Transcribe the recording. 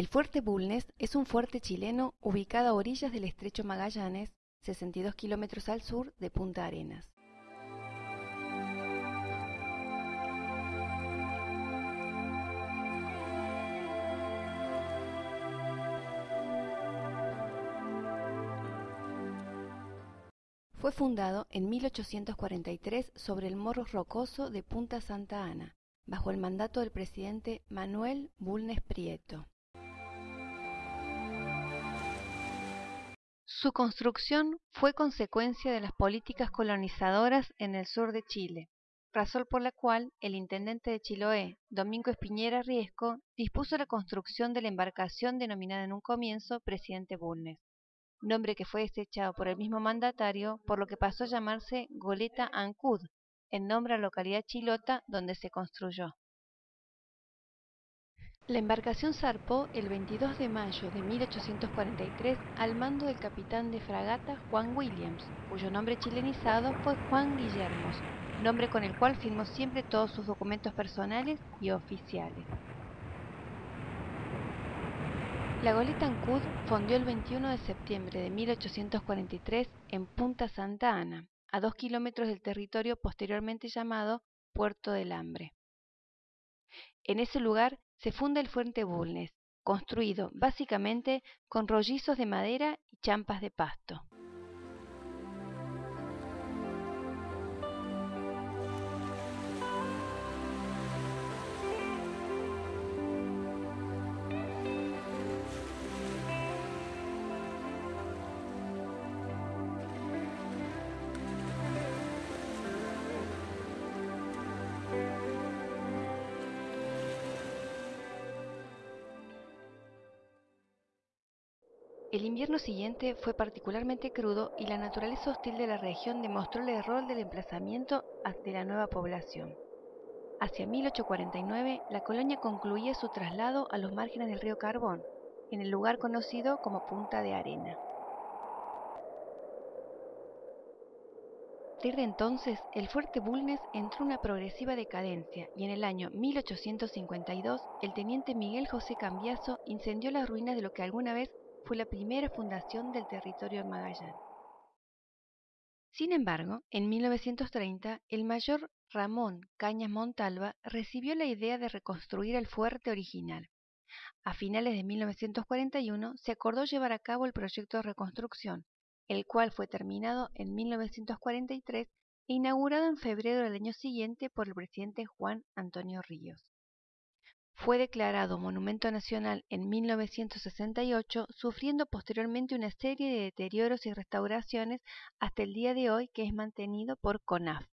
El fuerte Bulnes es un fuerte chileno ubicado a orillas del estrecho Magallanes, 62 kilómetros al sur de Punta Arenas. Fue fundado en 1843 sobre el morro rocoso de Punta Santa Ana, bajo el mandato del presidente Manuel Bulnes Prieto. Su construcción fue consecuencia de las políticas colonizadoras en el sur de Chile, razón por la cual el intendente de Chiloé, Domingo Espiñera Riesco, dispuso la construcción de la embarcación denominada en un comienzo Presidente Bulnes, nombre que fue desechado por el mismo mandatario, por lo que pasó a llamarse Goleta Ancud, en nombre a la localidad chilota donde se construyó. La embarcación zarpó el 22 de mayo de 1843 al mando del capitán de fragata Juan Williams, cuyo nombre chilenizado fue Juan Guillermos, nombre con el cual firmó siempre todos sus documentos personales y oficiales. La goleta Ancud fondió el 21 de septiembre de 1843 en Punta Santa Ana, a dos kilómetros del territorio posteriormente llamado Puerto del Hambre. En ese lugar se funda el Fuente Bulnes, construido básicamente con rollizos de madera y champas de pasto. El invierno siguiente fue particularmente crudo y la naturaleza hostil de la región demostró el error del emplazamiento de la nueva población. Hacia 1849, la colonia concluía su traslado a los márgenes del río Carbón, en el lugar conocido como Punta de Arena. Desde entonces, el fuerte Bulnes entró en una progresiva decadencia y en el año 1852 el teniente Miguel José Cambiaso incendió las ruinas de lo que alguna vez fue la primera fundación del territorio de Magallanes. Sin embargo, en 1930, el mayor Ramón Cañas Montalva recibió la idea de reconstruir el fuerte original. A finales de 1941 se acordó llevar a cabo el proyecto de reconstrucción, el cual fue terminado en 1943 e inaugurado en febrero del año siguiente por el presidente Juan Antonio Ríos. Fue declarado Monumento Nacional en 1968, sufriendo posteriormente una serie de deterioros y restauraciones hasta el día de hoy que es mantenido por CONAF.